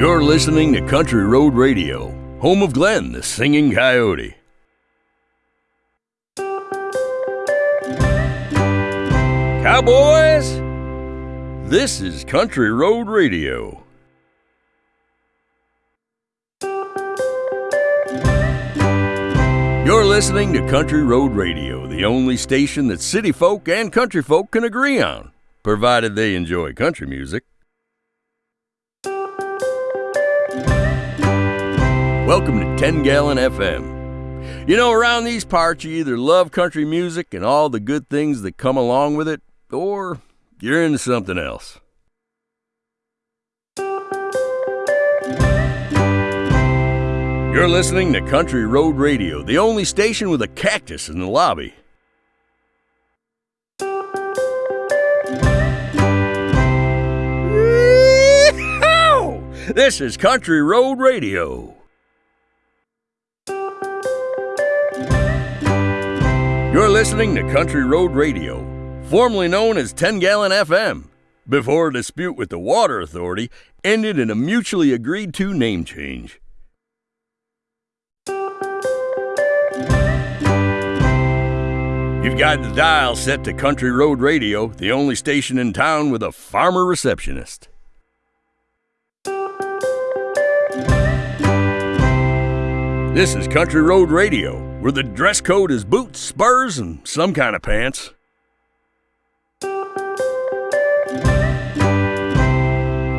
You're listening to Country Road Radio, home of Glenn, the singing coyote. Cowboys, this is Country Road Radio. You're listening to Country Road Radio, the only station that city folk and country folk can agree on, provided they enjoy country music. Welcome to 10 Gallon FM. You know, around these parts, you either love country music and all the good things that come along with it, or you're into something else. You're listening to Country Road Radio, the only station with a cactus in the lobby. This is Country Road Radio. You're listening to Country Road Radio, formerly known as 10 Gallon FM, before a dispute with the Water Authority ended in a mutually agreed to name change. You've got the dial set to Country Road Radio, the only station in town with a farmer receptionist. This is Country Road Radio, where the dress code is boots, spurs, and some kind of pants.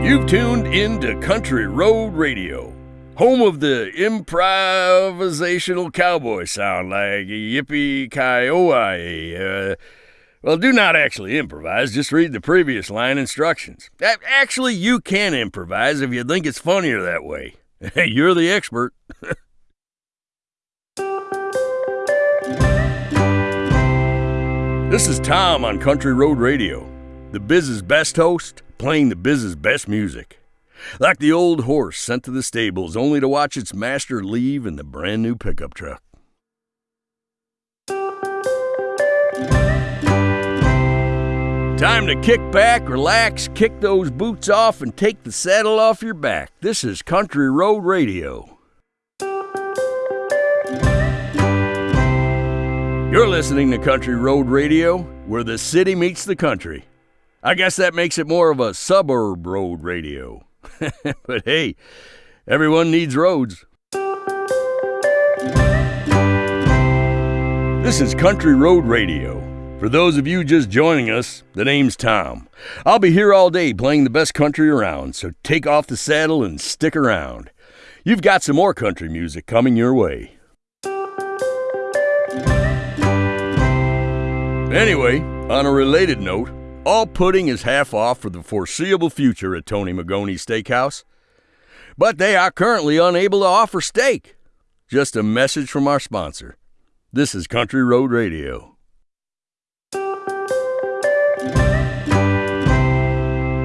You've tuned into Country Road Radio, home of the improvisational cowboy sound like yippee ki uh, Well, do not actually improvise, just read the previous line instructions. Actually, you can improvise if you think it's funnier that way. You're the expert. This is Tom on Country Road Radio, the biz's best host, playing the biz's best music. Like the old horse sent to the stables only to watch its master leave in the brand new pickup truck. Time to kick back, relax, kick those boots off, and take the saddle off your back. This is Country Road Radio. You're listening to Country Road Radio, where the city meets the country. I guess that makes it more of a suburb road radio. but hey, everyone needs roads. This is Country Road Radio. For those of you just joining us, the name's Tom. I'll be here all day playing the best country around, so take off the saddle and stick around. You've got some more country music coming your way. Anyway, on a related note, all pudding is half off for the foreseeable future at Tony Magoni's Steakhouse. But they are currently unable to offer steak. Just a message from our sponsor. This is Country Road Radio.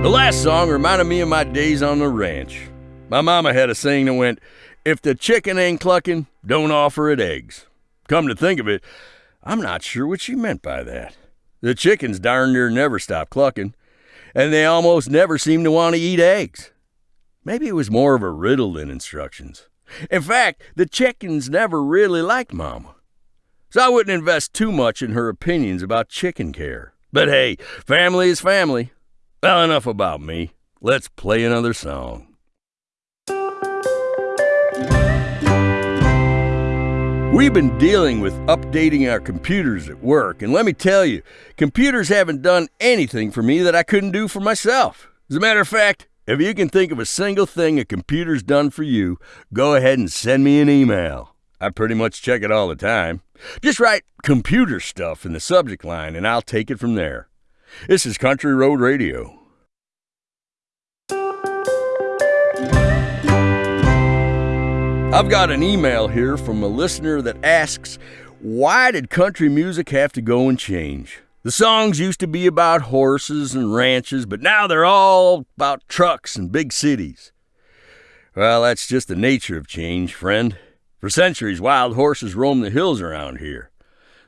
The last song reminded me of my days on the ranch. My mama had a saying that went, If the chicken ain't clucking, don't offer it eggs. Come to think of it, I'm not sure what she meant by that. The chickens darn near never stop clucking, and they almost never seem to want to eat eggs. Maybe it was more of a riddle than instructions. In fact, the chickens never really liked Mama. So I wouldn't invest too much in her opinions about chicken care. But hey, family is family. Well, enough about me. Let's play another song. We've been dealing with updating our computers at work, and let me tell you, computers haven't done anything for me that I couldn't do for myself. As a matter of fact, if you can think of a single thing a computer's done for you, go ahead and send me an email. I pretty much check it all the time. Just write computer stuff in the subject line, and I'll take it from there. This is Country Road Radio. I've got an email here from a listener that asks, Why did country music have to go and change? The songs used to be about horses and ranches, but now they're all about trucks and big cities. Well, that's just the nature of change, friend. For centuries, wild horses roamed the hills around here.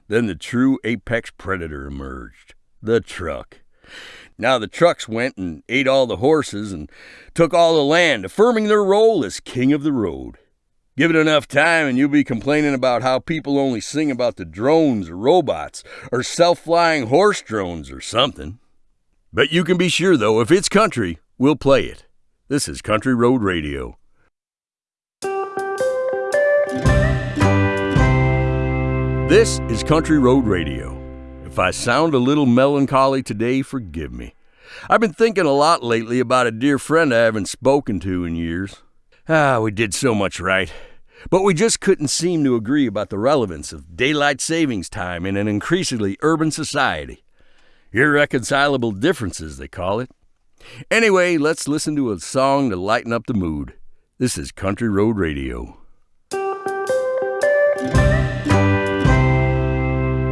Then the true apex predator emerged the truck. Now the trucks went and ate all the horses and took all the land, affirming their role as king of the road. Give it enough time and you'll be complaining about how people only sing about the drones or robots or self flying horse drones or something. But you can be sure, though, if it's country, we'll play it. This is Country Road Radio. This is Country Road Radio. If I sound a little melancholy today, forgive me. I've been thinking a lot lately about a dear friend I haven't spoken to in years. Ah, we did so much right. But we just couldn't seem to agree about the relevance of daylight savings time in an increasingly urban society. Irreconcilable differences, they call it. Anyway, let's listen to a song to lighten up the mood. This is Country Road Radio.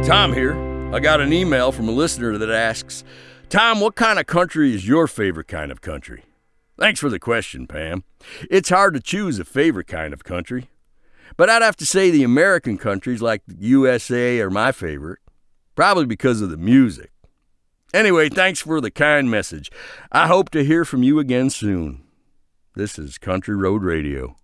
Tom here. I got an email from a listener that asks, Tom, what kind of country is your favorite kind of country? Thanks for the question, Pam. It's hard to choose a favorite kind of country. But I'd have to say the American countries like the USA are my favorite, probably because of the music. Anyway, thanks for the kind message. I hope to hear from you again soon. This is Country Road Radio.